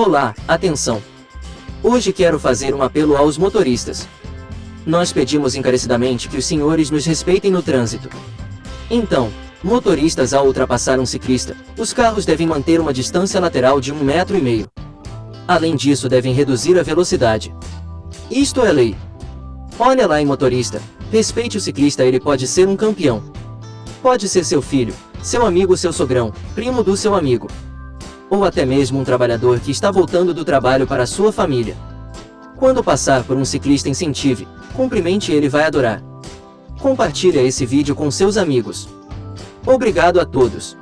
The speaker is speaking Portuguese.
Olá, atenção! Hoje quero fazer um apelo aos motoristas. Nós pedimos encarecidamente que os senhores nos respeitem no trânsito. Então, motoristas ao ultrapassar um ciclista, os carros devem manter uma distância lateral de um metro e meio. Além disso devem reduzir a velocidade. Isto é lei. Olha lá em motorista, respeite o ciclista ele pode ser um campeão. Pode ser seu filho, seu amigo seu sogrão, primo do seu amigo. Ou até mesmo um trabalhador que está voltando do trabalho para sua família. Quando passar por um ciclista incentive, cumprimente ele vai adorar. Compartilhe esse vídeo com seus amigos. Obrigado a todos.